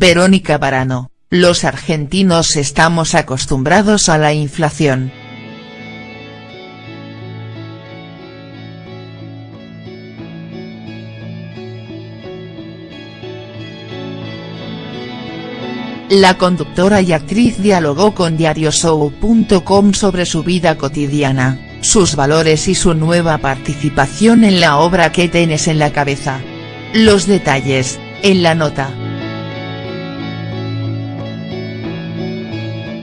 Verónica Barano, los argentinos estamos acostumbrados a la inflación. La conductora y actriz dialogó con diarioshow.com sobre su vida cotidiana, sus valores y su nueva participación en la obra que tienes en la cabeza. Los detalles, en la nota.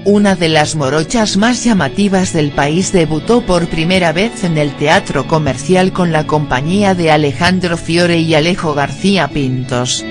Una de las morochas más llamativas del país debutó por primera vez en el teatro comercial con la compañía de Alejandro Fiore y Alejo García Pintos.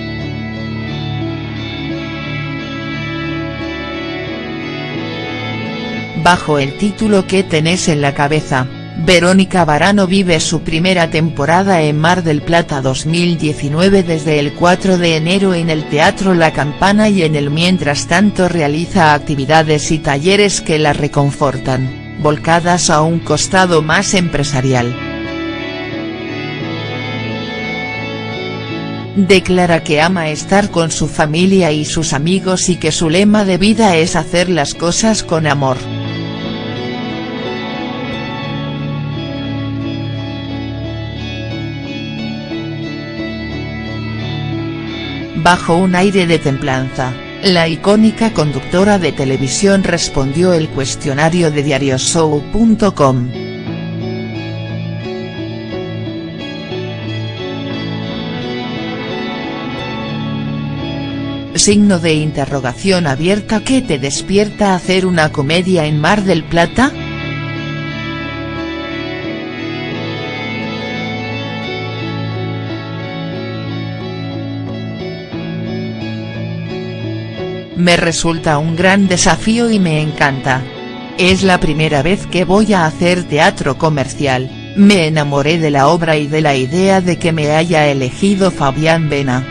Bajo el título ¿Qué tenés en la cabeza?, Verónica Barano vive su primera temporada en Mar del Plata 2019 desde el 4 de enero en el Teatro La Campana y en el mientras tanto realiza actividades y talleres que la reconfortan, volcadas a un costado más empresarial. Declara que ama estar con su familia y sus amigos y que su lema de vida es hacer las cosas con amor. Bajo un aire de templanza, la icónica conductora de televisión respondió el cuestionario de diarioshow.com. Signo de interrogación abierta ¿Qué te despierta hacer una comedia en Mar del Plata?. Me resulta un gran desafío y me encanta. Es la primera vez que voy a hacer teatro comercial, me enamoré de la obra y de la idea de que me haya elegido Fabián Vena.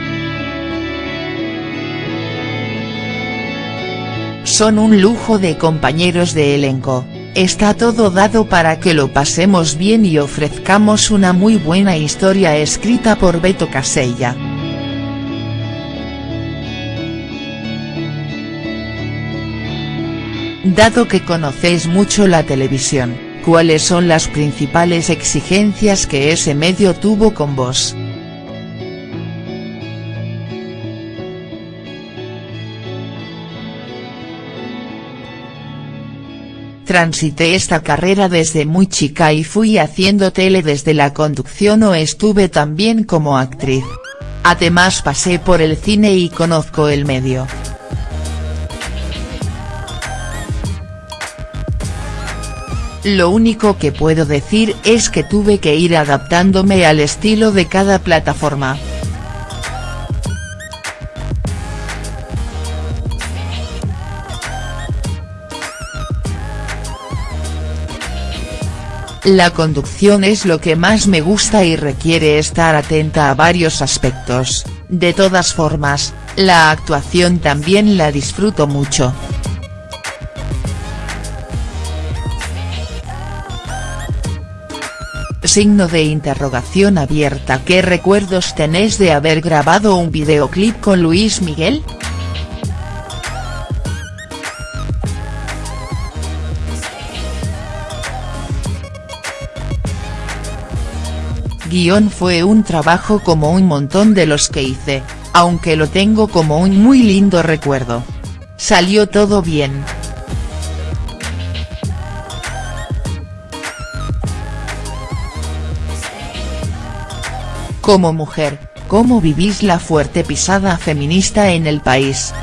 Son un lujo de compañeros de elenco, está todo dado para que lo pasemos bien y ofrezcamos una muy buena historia escrita por Beto Casella. Dado que conocéis mucho la televisión, ¿cuáles son las principales exigencias que ese medio tuvo con vos?. Transité esta carrera desde muy chica y fui haciendo tele desde la conducción o estuve también como actriz. Además pasé por el cine y conozco el medio. Lo único que puedo decir es que tuve que ir adaptándome al estilo de cada plataforma. La conducción es lo que más me gusta y requiere estar atenta a varios aspectos, de todas formas, la actuación también la disfruto mucho. Signo de interrogación abierta ¿Qué recuerdos tenés de haber grabado un videoclip con Luis Miguel?. Guión fue un trabajo como un montón de los que hice, aunque lo tengo como un muy lindo recuerdo. Salió todo bien. Como mujer, ¿cómo vivís la fuerte pisada feminista en el país?.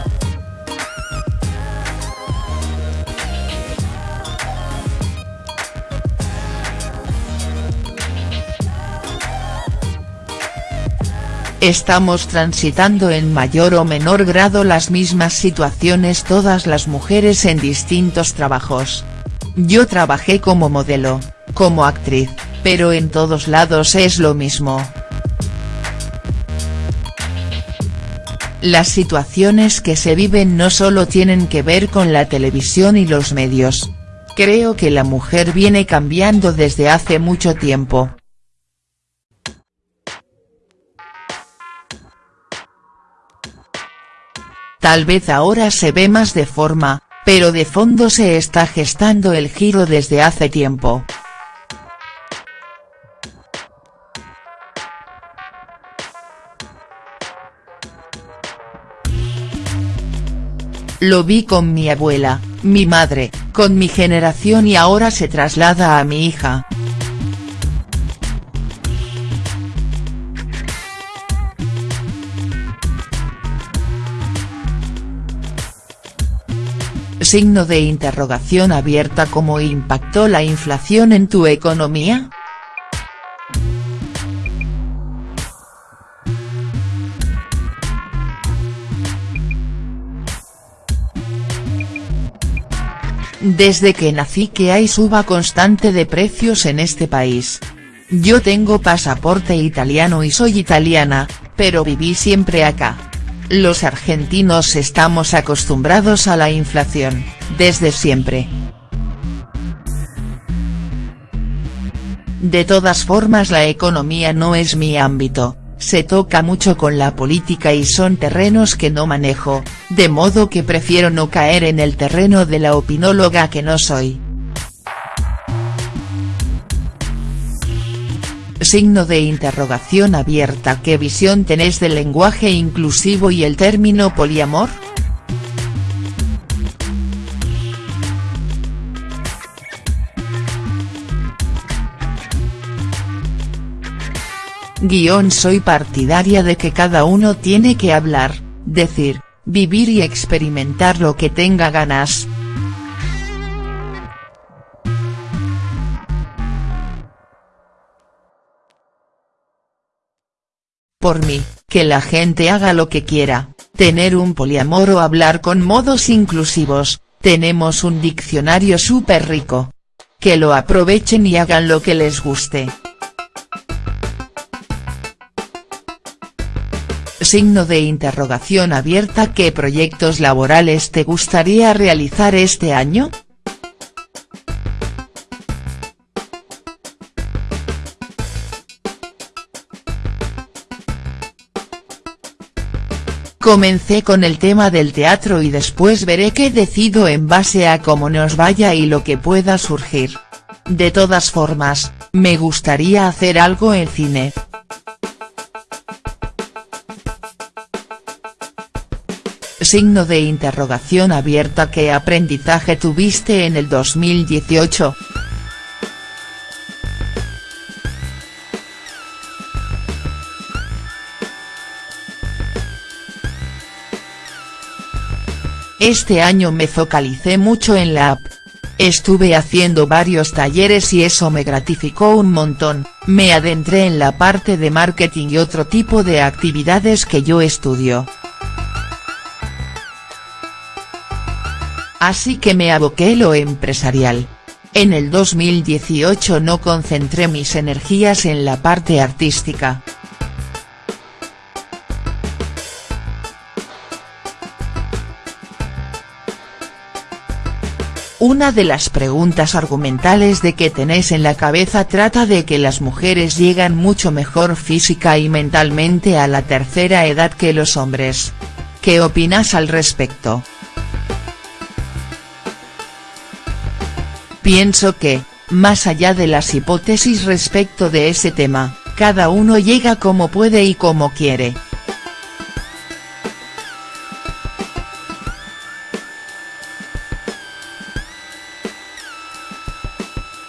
Estamos transitando en mayor o menor grado las mismas situaciones todas las mujeres en distintos trabajos. Yo trabajé como modelo, como actriz, pero en todos lados es lo mismo. Las situaciones que se viven no solo tienen que ver con la televisión y los medios. Creo que la mujer viene cambiando desde hace mucho tiempo. Tal vez ahora se ve más de forma, pero de fondo se está gestando el giro desde hace tiempo. Lo vi con mi abuela, mi madre, con mi generación y ahora se traslada a mi hija. Signo de interrogación abierta ¿Cómo impactó la inflación en tu economía?. Desde que nací que hay suba constante de precios en este país. Yo tengo pasaporte italiano y soy italiana, pero viví siempre acá. Los argentinos estamos acostumbrados a la inflación, desde siempre. De todas formas la economía no es mi ámbito, se toca mucho con la política y son terrenos que no manejo, de modo que prefiero no caer en el terreno de la opinóloga que no soy. Signo de interrogación abierta ¿Qué visión tenés del lenguaje inclusivo y el término poliamor?. Guión soy partidaria de que cada uno tiene que hablar, decir, vivir y experimentar lo que tenga ganas. Por mí, que la gente haga lo que quiera, tener un poliamor o hablar con modos inclusivos, tenemos un diccionario súper rico. Que lo aprovechen y hagan lo que les guste. Signo de interrogación abierta ¿Qué proyectos laborales te gustaría realizar este año?. Comencé con el tema del teatro y después veré qué decido en base a cómo nos vaya y lo que pueda surgir. De todas formas, me gustaría hacer algo en cine. Signo de interrogación abierta ¿Qué aprendizaje tuviste en el 2018?. Este año me focalicé mucho en la app. Estuve haciendo varios talleres y eso me gratificó un montón, me adentré en la parte de marketing y otro tipo de actividades que yo estudio. Así que me aboqué lo empresarial. En el 2018 no concentré mis energías en la parte artística. Una de las preguntas argumentales de que tenés en la cabeza trata de que las mujeres llegan mucho mejor física y mentalmente a la tercera edad que los hombres. ¿Qué opinas al respecto?. Pienso que, más allá de las hipótesis respecto de ese tema, cada uno llega como puede y como quiere.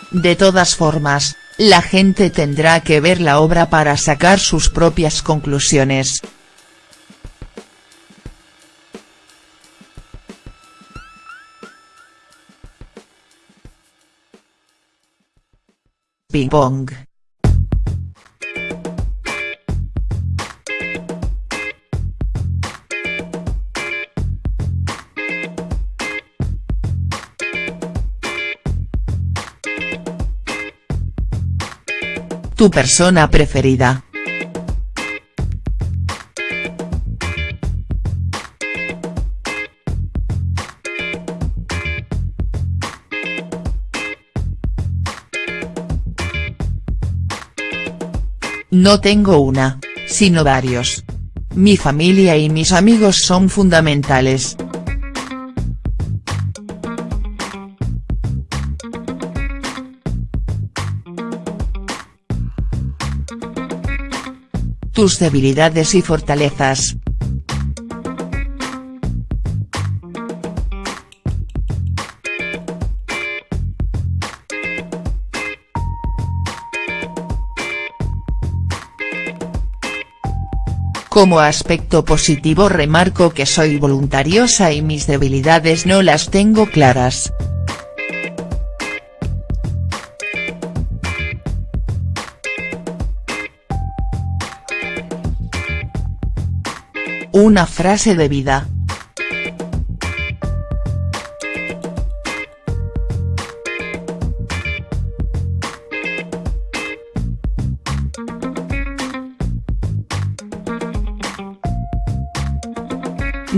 De todas formas, la gente tendrá que ver la obra para sacar sus propias conclusiones. Ping. Tu persona preferida. No tengo una, sino varios. mi familia y mis amigos son fundamentales. Tus debilidades y fortalezas. Como aspecto positivo remarco que soy voluntariosa y mis debilidades no las tengo claras. Una frase de vida.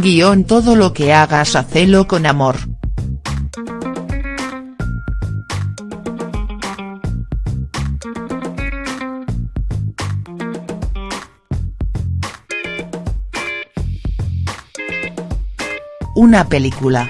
Guión todo lo que hagas hacelo con amor. Una película.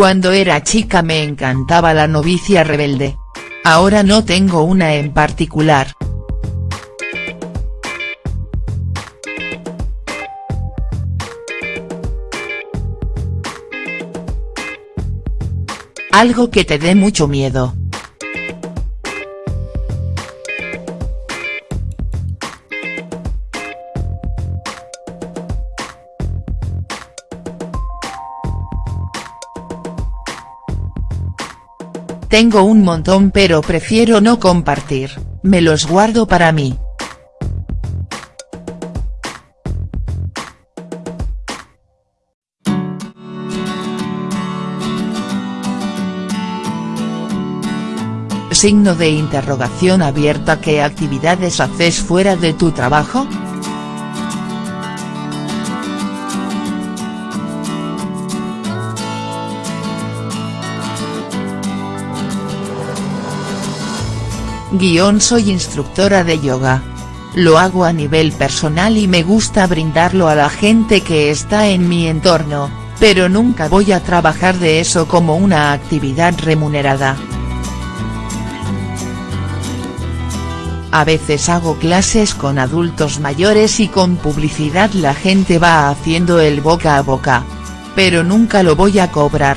Cuando era chica me encantaba la novicia rebelde. Ahora no tengo una en particular. Algo que te dé mucho miedo. Tengo un montón pero prefiero no compartir, me los guardo para mí. Signo de interrogación abierta ¿Qué actividades haces fuera de tu trabajo?. Guión soy instructora de yoga. Lo hago a nivel personal y me gusta brindarlo a la gente que está en mi entorno, pero nunca voy a trabajar de eso como una actividad remunerada. A veces hago clases con adultos mayores y con publicidad la gente va haciendo el boca a boca. Pero nunca lo voy a cobrar.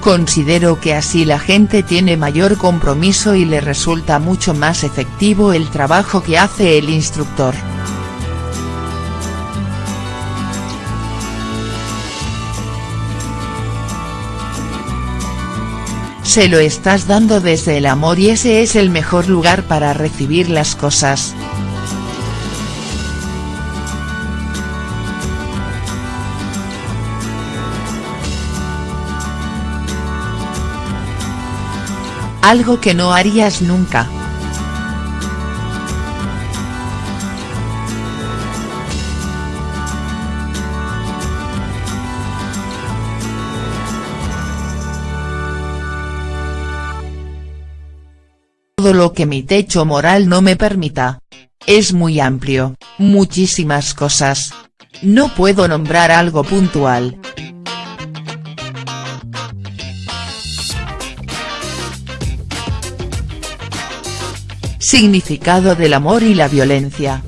Considero que así la gente tiene mayor compromiso y le resulta mucho más efectivo el trabajo que hace el instructor. Se lo estás dando desde el amor y ese es el mejor lugar para recibir las cosas. Algo que no harías nunca. Todo lo que mi techo moral no me permita. Es muy amplio, muchísimas cosas. No puedo nombrar algo puntual. Significado del amor y la violencia.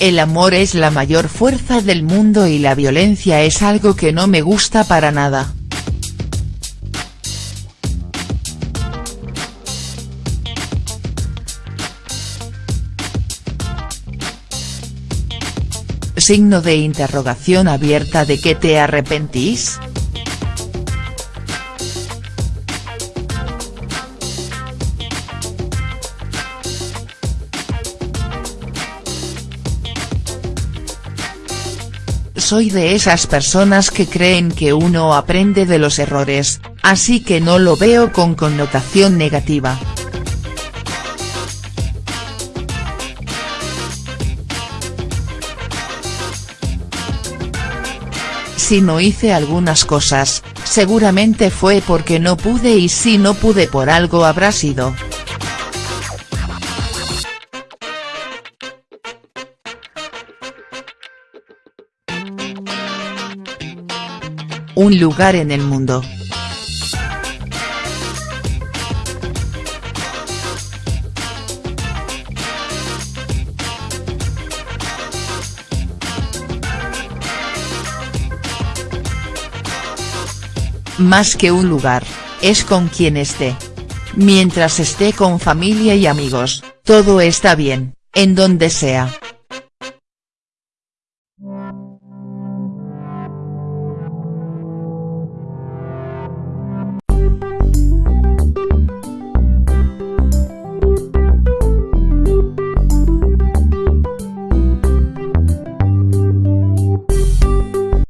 El amor es la mayor fuerza del mundo y la violencia es algo que no me gusta para nada. signo de interrogación abierta de que te arrepentís?. soy de esas personas que creen que uno aprende de los errores, así que no lo veo con connotación negativa. Si no hice algunas cosas, seguramente fue porque no pude y si no pude por algo habrá sido. Un lugar en el mundo. Más que un lugar, es con quien esté. Mientras esté con familia y amigos, todo está bien, en donde sea.